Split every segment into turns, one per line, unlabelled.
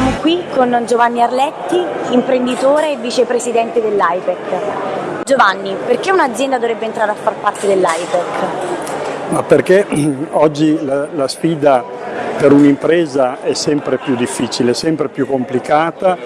Siamo qui con Giovanni Arletti, imprenditore e vicepresidente dell'IPEC. Giovanni, perché un'azienda dovrebbe entrare a far parte dell'IPEC?
Perché oggi la, la sfida per un'impresa è sempre più difficile, sempre più complicata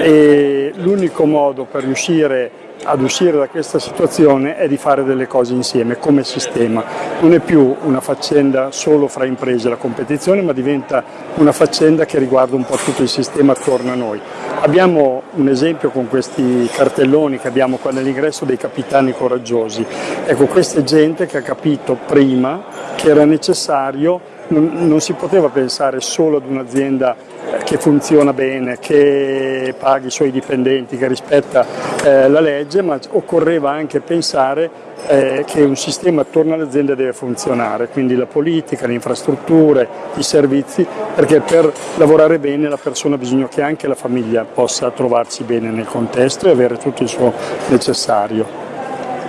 e l'unico modo per riuscire ad uscire da questa situazione è di fare delle cose insieme come sistema. Non è più una faccenda solo fra imprese la competizione, ma diventa una faccenda che riguarda un po' tutto il sistema attorno a noi. Abbiamo un esempio con questi cartelloni che abbiamo qua nell'ingresso dei capitani coraggiosi. Ecco, questa è gente che ha capito prima che era necessario non, non si poteva pensare solo ad un'azienda che funziona bene, che paghi i suoi dipendenti, che rispetta eh, la legge, ma occorreva anche pensare eh, che un sistema attorno alle aziende deve funzionare, quindi la politica, le infrastrutture, i servizi, perché per lavorare bene la persona ha bisogno che anche la famiglia possa trovarsi bene nel contesto e avere tutto il suo necessario.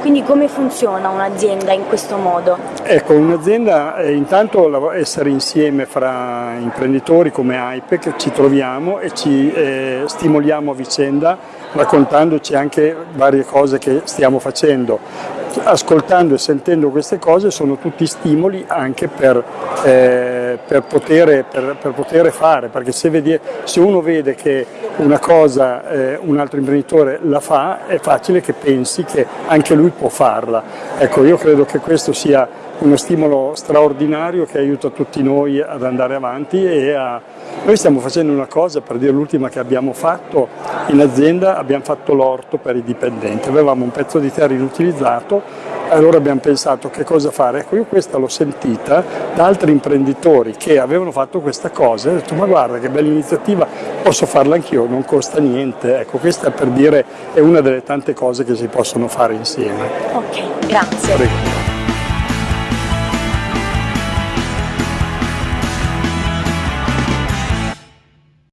Quindi come funziona un'azienda in questo modo?
Ecco, un'azienda è intanto essere insieme fra imprenditori come AIPEC, ci troviamo e ci eh, stimoliamo a vicenda raccontandoci anche varie cose che stiamo facendo. Ascoltando e sentendo queste cose sono tutti stimoli anche per, eh, per, poter, per, per poter, fare, perché se, vedi, se, uno vede che una cosa eh, un altro imprenditore la fa è facile che pensi che anche lui può farla. Ecco, io credo che questo sia uno stimolo straordinario che aiuta tutti noi ad andare avanti e a... Noi stiamo facendo una cosa, per dire l'ultima che abbiamo fatto in azienda, abbiamo fatto l'orto per i dipendenti, avevamo un pezzo di terra inutilizzato allora abbiamo pensato che cosa fare. Ecco, io questa l'ho sentita da altri imprenditori che avevano fatto questa cosa e ho detto ma guarda che bella iniziativa, posso farla anch'io, non costa niente. Ecco, questa per dire è una delle tante cose che si possono fare insieme.
Ok, grazie. Prego.